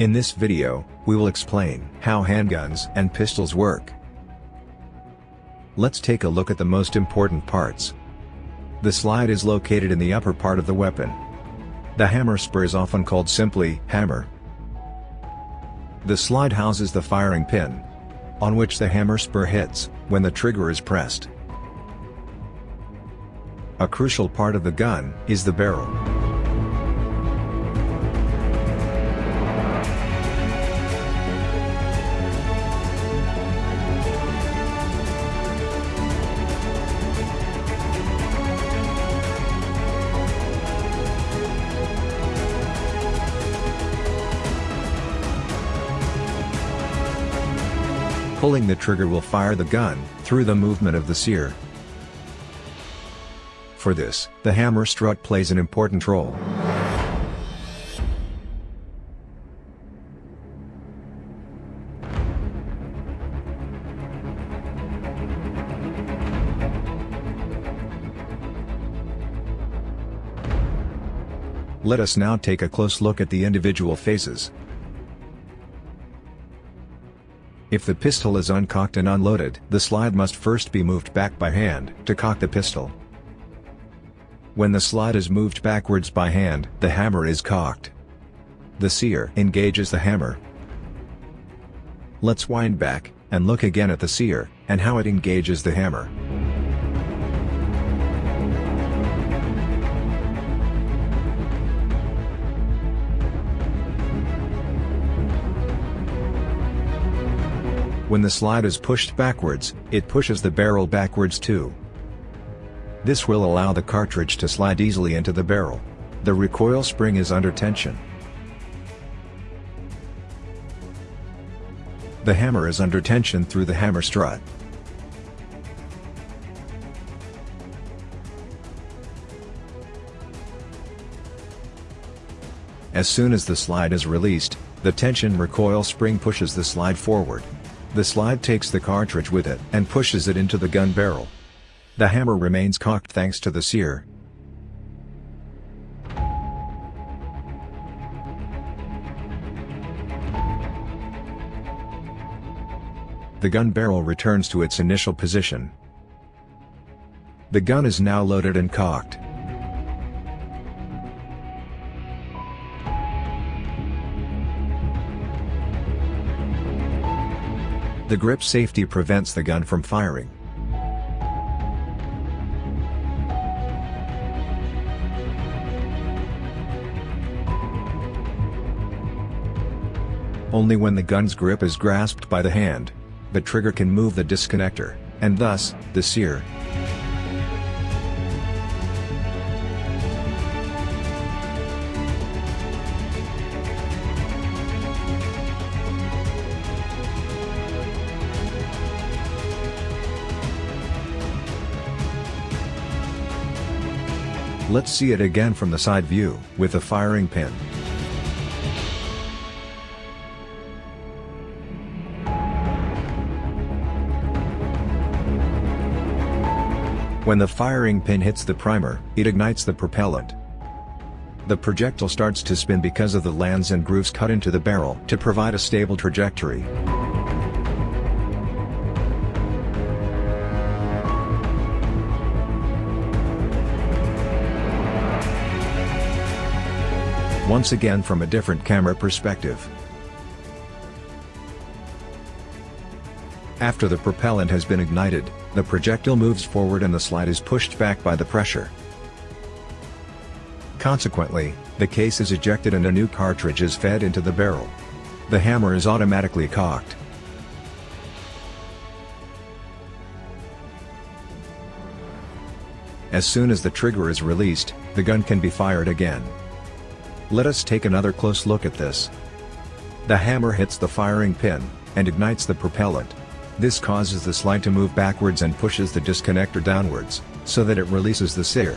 In this video, we will explain how handguns and pistols work. Let's take a look at the most important parts. The slide is located in the upper part of the weapon. The hammer spur is often called simply hammer. The slide houses the firing pin, on which the hammer spur hits, when the trigger is pressed. A crucial part of the gun is the barrel. Pulling the trigger will fire the gun, through the movement of the sear. For this, the hammer strut plays an important role. Let us now take a close look at the individual phases. If the pistol is uncocked and unloaded, the slide must first be moved back by hand to cock the pistol. When the slide is moved backwards by hand, the hammer is cocked. The sear engages the hammer. Let's wind back, and look again at the sear, and how it engages the hammer. When the slide is pushed backwards, it pushes the barrel backwards too. This will allow the cartridge to slide easily into the barrel. The recoil spring is under tension. The hammer is under tension through the hammer strut. As soon as the slide is released, the tension recoil spring pushes the slide forward. The slide takes the cartridge with it and pushes it into the gun barrel. The hammer remains cocked thanks to the sear. The gun barrel returns to its initial position. The gun is now loaded and cocked. The grip safety prevents the gun from firing. Only when the gun's grip is grasped by the hand, the trigger can move the disconnector, and thus, the sear. Let's see it again from the side view, with the firing pin. When the firing pin hits the primer, it ignites the propellant. The projectile starts to spin because of the lands and grooves cut into the barrel to provide a stable trajectory. Once again from a different camera perspective. After the propellant has been ignited, the projectile moves forward and the slide is pushed back by the pressure. Consequently, the case is ejected and a new cartridge is fed into the barrel. The hammer is automatically cocked. As soon as the trigger is released, the gun can be fired again. Let us take another close look at this. The hammer hits the firing pin, and ignites the propellant. This causes the slide to move backwards and pushes the disconnector downwards, so that it releases the sear.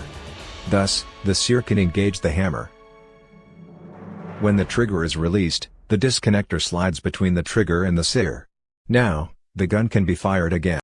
Thus, the sear can engage the hammer. When the trigger is released, the disconnector slides between the trigger and the sear. Now, the gun can be fired again.